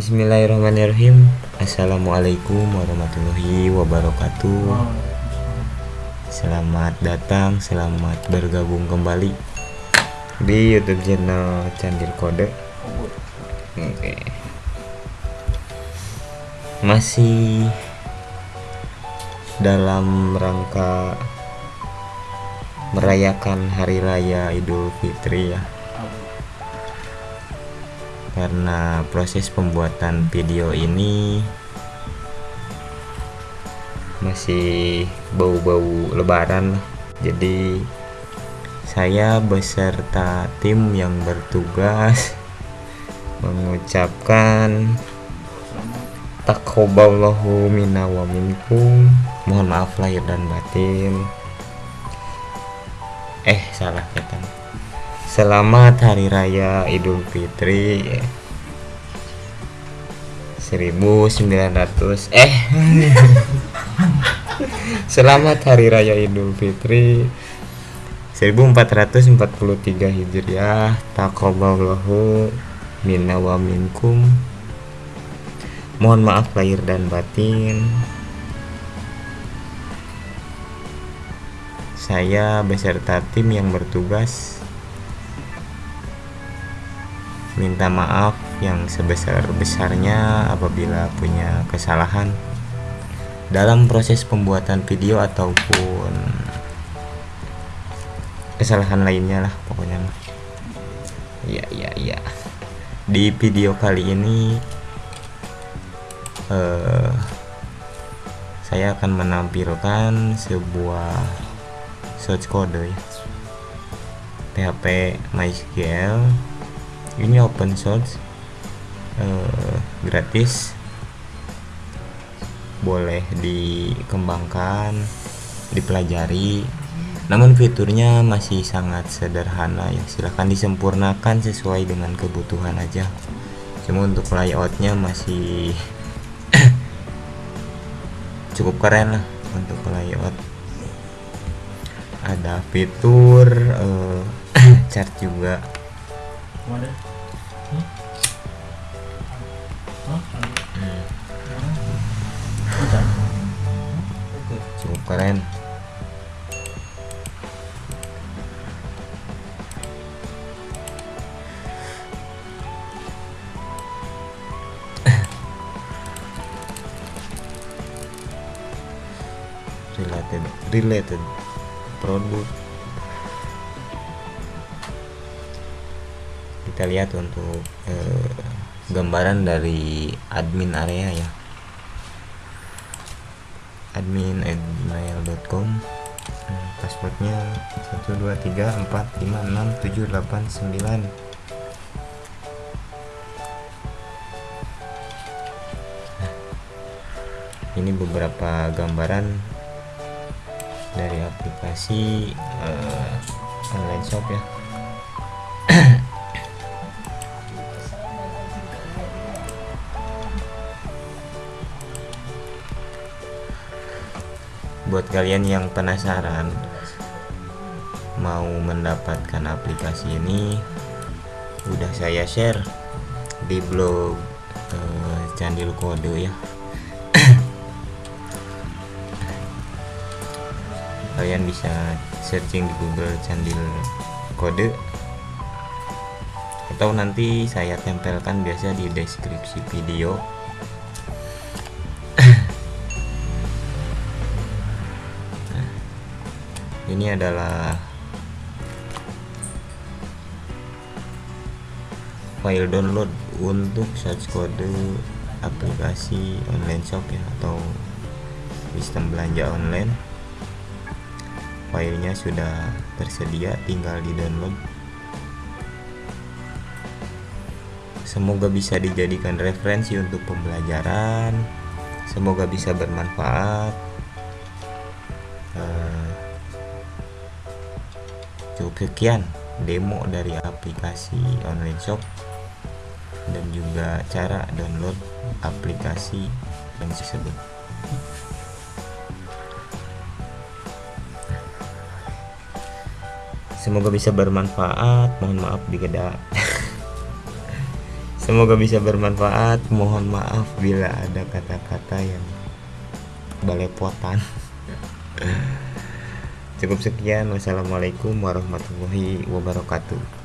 Bismillahirrahmanirrahim. Assalamualaikum warahmatullahi wabarakatuh. Selamat datang, selamat bergabung kembali Di youtube channel Candil Kode. Oke. Masih dalam rangka merayakan Hari Raya Idul Fitri ya karena proses pembuatan video ini masih bau-bau lebaran. Jadi saya beserta tim yang bertugas mengucapkan takoballahu minna wa minkum. Mohon maaf lahir dan batin. Eh salah kata Selamat Hari Raya Idul Fitri. 1900 eh. Selamat Hari Raya Idul Fitri. 1443 Hijriah. Taqabbalallahu minna wa minkum. Mohon maaf lahir dan batin. Saya beserta tim yang bertugas minta maaf yang sebesar-besarnya apabila punya kesalahan. Dalam proses pembuatan video ataupun kesalahan lainnya lah pokoknya iya iya iya di video kali ini uh, saya akan menampilkan sebuah source code ya. PHP MySQL ini open source uh, gratis. Boleh dikembangkan dipelajari. Namun fiturnya masih sangat sederhana ya. Silahkan disempurnakan sesuai dengan kebutuhan aja. Cuma untuk layoutnya masih cukup keren lah untuk layout. Ada fitur uh, chart juga cukup keren. Related related. Produk kita lihat untuk eh, gambaran dari admin area ya. Admin gmail.com hmm, passwordnya 123456789 ini beberapa gambaran dari aplikasi uh, online shop ya buat kalian yang penasaran mau mendapatkan aplikasi ini udah saya share di blog uh, Candil Kode ya. Kalian bisa searching di Google Candil Kode. Atau nanti saya tempelkan biasa di deskripsi video ini adalah file download untuk search kode aplikasi online shop ya atau sistem belanja online. Filenya sudah tersedia tinggal di download semoga bisa dijadikan referensi untuk pembelajaran. Semoga bisa bermanfaat cukup sekian demo dari aplikasi online shop dan juga cara download aplikasi yang tersebut. Semoga bisa bermanfaat. Mohon maaf digeda semoga bisa bermanfaat. Mohon maaf bila ada kata-kata yang balepotan cukup sekian. Wassalamualaikum warahmatullahi wabarakatuh